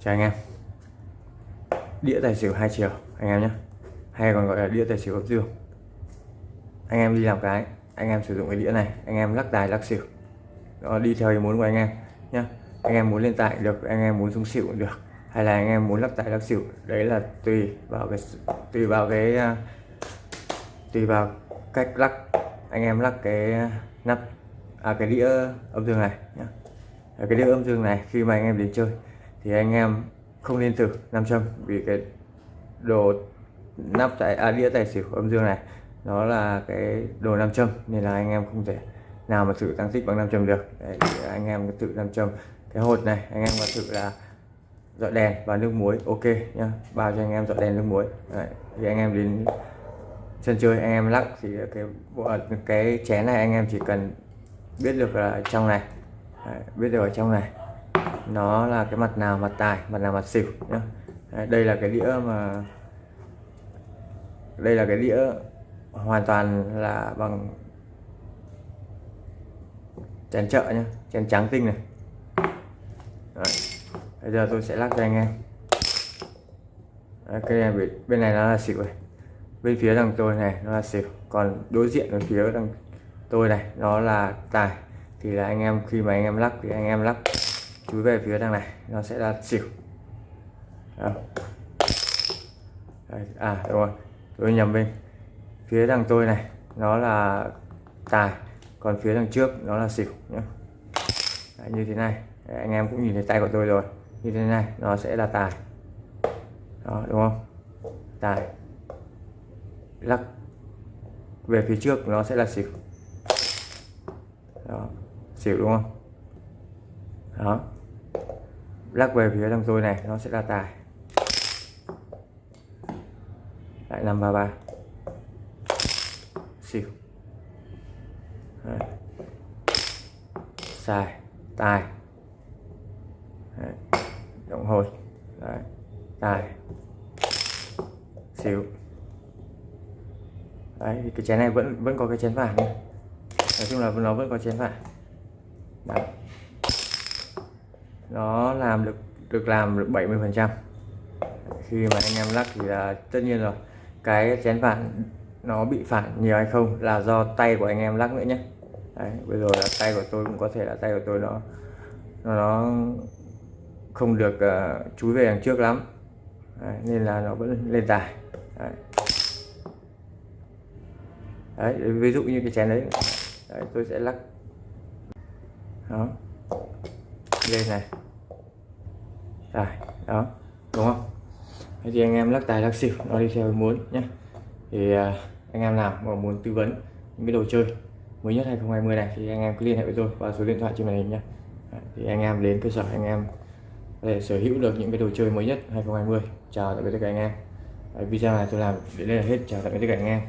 chào anh em. Đĩa tài xỉu hai chiều, anh em nhé. Hay còn gọi là đĩa tài xỉu ấp dương anh em đi làm cái, anh em sử dụng cái đĩa này, anh em lắc tài, lắc xỉu. Đó đi theo ý muốn của anh em nhé. Anh em muốn lên tài được, anh em muốn xuống xỉu cũng được. Hay là anh em muốn lắc tài, lắc xỉu, đấy là tùy vào cái tùy vào cái à, tùy vào cách lắc. Anh em lắc cái à, nắp à cái đĩa âm dương này nhé. Cái đĩa âm dương này khi mà anh em đến chơi thì anh em không nên thử nam châm vì cái đồ nắp tại à, đĩa tài xỉu âm dương này nó là cái đồ nam châm nên là anh em không thể nào mà thử tăng tích bằng nam châm được. Đấy, thì anh em tự nam châm. Cái hột này anh em có thử là dọn đèn và nước muối ok nhá. Bao cho anh em dọn đèn nước muối. Đấy, thì anh em đến sân chơi anh em lắc thì cái cái chén này anh em chỉ cần biết được là trong này. Đấy, biết được ở trong này nó là cái mặt nào mặt tài mặt nào mặt xỉu nhá. Đây là cái đĩa mà đây là cái đĩa hoàn toàn là bằng chén chợ nhá chén trắng tinh này. Đấy. bây giờ tôi sẽ lắc cho anh em. Đấy, cái này bên, bên này nó là xỉu này. Bên phía đằng tôi này nó là xỉu còn đối diện ở phía đằng tôi này nó là tài. Thì là anh em khi mà anh em lắc thì anh em lắc chúi về phía đằng này nó sẽ là xỉu. À đúng rồi. Tôi nhầm bên phía đằng tôi này nó là tài còn phía đằng trước nó là xỉu nhé Đấy, như thế này. Đấy, anh em cũng nhìn thấy tay của tôi rồi. Như thế này nó sẽ là tài. Đó đúng không? Tài. Lắc. Về phía trước nó sẽ là xỉu. Đó xỉu đúng không? Đó lắc về phía đằng rồi này nó sẽ là tài. Lại năm ba ba. Xỉu Đấy. xài tài. Đấy. động hồi. Đấy. tài. Xỉu Đấy, thì cái chén này vẫn vẫn có cái chén vàng nói chung là nó vẫn có chén vàng. Đấy nó làm được được làm được 70 phần trăm. Khi mà anh em lắc thì là tất nhiên rồi. Cái chén phản nó bị phản nhiều hay không là do tay của anh em lắc nữa nhé. Đấy, bây giờ là tay của tôi cũng có thể là tay của tôi nó nó, nó không được uh, chúi về đằng trước lắm. Đấy, nên là nó vẫn lên tài. Đấy. Đấy, ví dụ như cái chén đấy, đấy tôi sẽ lắc. Đó lên này. Rồi đó đúng không? Thế thì anh em lắc tài lắc xỉu nó đi theo muốn nhé thì uh, anh em nào mà muốn tư vấn những cái đồ chơi mới nhất 2020 này thì anh em cứ liên hệ với tôi qua số điện thoại trên màn hình nhé thì anh em đến cơ sở anh em để sở hữu được những cái đồ chơi mới nhất 2020 chào tạm biệt tất cả anh em. Video này tôi làm đến đây là hết. Chào tạm biệt tất cả anh em.